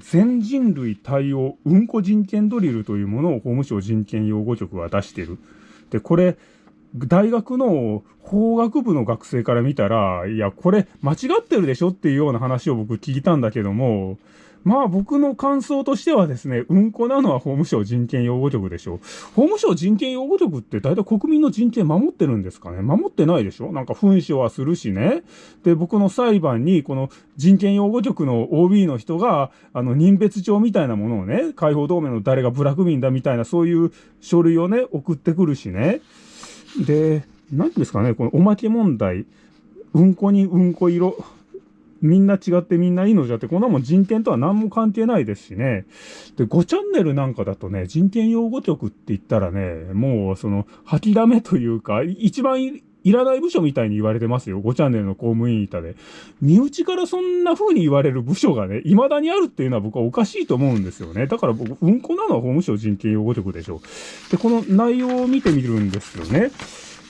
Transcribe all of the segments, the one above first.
全人類対応うんこ人権ドリルというものを法務省人権擁護局は出してる。で、これ、大学の法学部の学生から見たら、いや、これ間違ってるでしょっていうような話を僕聞いたんだけども、まあ僕の感想としてはですね、うんこなのは法務省人権擁護局でしょ。法務省人権擁護局って大体国民の人権守ってるんですかね守ってないでしょなんか紛書はするしね。で、僕の裁判にこの人権擁護局の OB の人が、あの、任別帳みたいなものをね、解放同盟の誰が部落民だみたいなそういう書類をね、送ってくるしね。で、何ですかね、このおまけ問題。うんこにうんこ色。みんな違ってみんないいのじゃって、こんなもん人権とは何も関係ないですしね。で、5チャンネルなんかだとね、人権擁護局って言ったらね、もうその、吐きだめというか、一番いらない部署みたいに言われてますよ。5チャンネルの公務員板で。身内からそんな風に言われる部署がね、未だにあるっていうのは僕はおかしいと思うんですよね。だから僕、うんこなのは法務省人権擁護局でしょう。で、この内容を見てみるんですよね。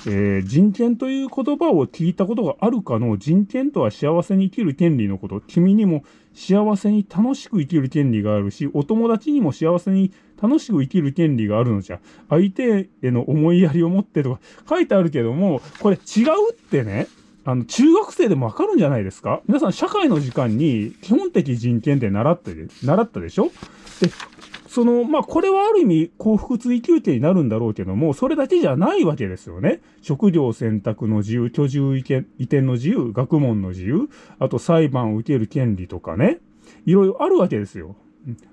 えー、人権という言葉を聞いたことがあるかの人権とは幸せに生きる権利のこと。君にも幸せに楽しく生きる権利があるし、お友達にも幸せに楽しく生きる権利があるのじゃ。相手への思いやりを持ってとか書いてあるけども、これ違うってね、あの、中学生でもわかるんじゃないですか？皆さん社会の時間に基本的人権って習って、習ったでしょ？で、その、まあ、これはある意味幸福追求点になるんだろうけども、それだけじゃないわけですよね。職業選択の自由、居住移転の自由、学問の自由、あと裁判を受ける権利とかね。いろいろあるわけですよ。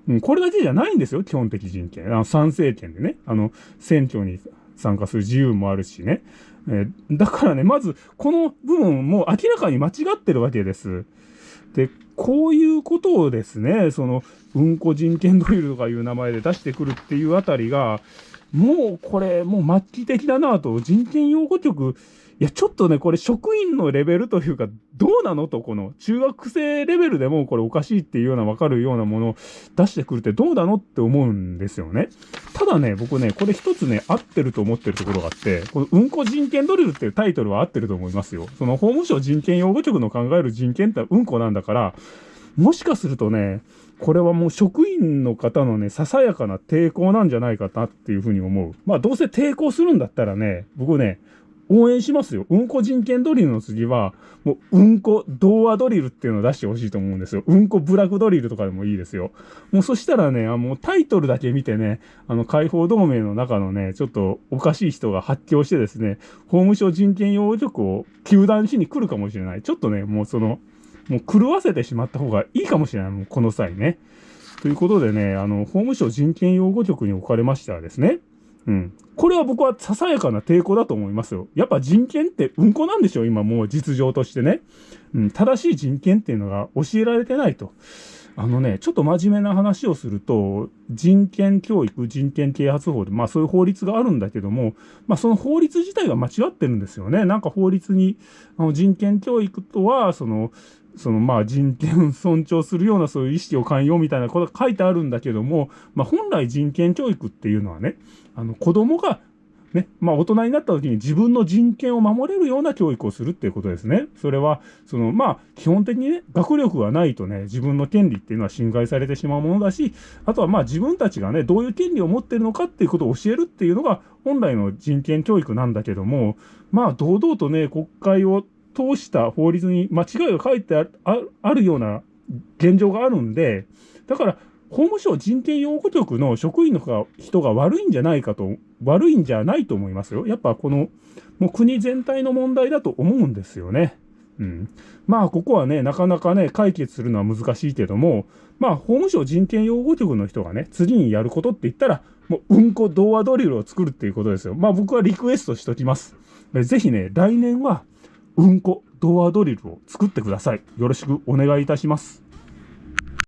うん、これだけじゃないんですよ、基本的人権。あの参政権でね。あの、選挙に参加する自由もあるしね。え、だからね、まず、この部分も明らかに間違ってるわけです。で、こういうことをですね、その、うんこ人権ドリルとかいう名前で出してくるっていうあたりが、もうこれ、もう末期的だなと、人権擁護局、いや、ちょっとね、これ職員のレベルというか、どうなのと、この中学生レベルでもこれおかしいっていうようなわかるようなものを出してくるってどうなのって思うんですよね。ただね、僕ね、これ一つね、合ってると思ってるところがあって、このうんこ人権ドリルっていうタイトルは合ってると思いますよ。その法務省人権擁護局の考える人権ってうんこなんだから、もしかするとね、これはもう職員の方のね、ささやかな抵抗なんじゃないかなっていうふうに思う。まあどうせ抵抗するんだったらね、僕ね、応援しますよ。うんこ人権ドリルの次は、もう、うんこ童話ドリルっていうのを出してほしいと思うんですよ。うんこブラックドリルとかでもいいですよ。もうそしたらね、あもうタイトルだけ見てね、あの、解放同盟の中のね、ちょっとおかしい人が発狂してですね、法務省人権擁護局を糾弾しに来るかもしれない。ちょっとね、もうその、もう狂わせてしまった方がいいかもしれない。もうこの際ね。ということでね、あの、法務省人権擁護局に置かれましてはですね、うん。これは僕はささやかな抵抗だと思いますよ。やっぱ人権ってうんこなんでしょう今もう実情としてね。うん、正しい人権っていうのが教えられてないと。あのね、ちょっと真面目な話をすると、人権教育、人権啓発法で、まあそういう法律があるんだけども、まあその法律自体が間違ってるんですよね。なんか法律に、あの人権教育とは、その、そのまあ人権尊重するようなそういう意識を寛容みたいなことが書いてあるんだけども、まあ本来人権教育っていうのはね、あの子供がね、まあ大人になった時に自分の人権を守れるような教育をするっていうことですね。それは、そのまあ基本的にね、学力がないとね、自分の権利っていうのは侵害されてしまうものだし、あとはまあ自分たちがね、どういう権利を持ってるのかっていうことを教えるっていうのが本来の人権教育なんだけども、まあ堂々とね、国会を通した法律に間違いが書いてあるような現状があるんで、だから、法務省人権擁護局の職員の人が悪いんじゃないかと、悪いんじゃないと思いますよ。やっぱこの、もう国全体の問題だと思うんですよね。うん。まあ、ここはね、なかなかね、解決するのは難しいけども、まあ、法務省人権擁護局の人がね、次にやることって言ったら、もう、うんこ童話ドリルを作るっていうことですよ。まあ、僕はリクエストしときます。ぜひね、来年は、うんこドアドリルを作ってください。よろしくお願いいたします。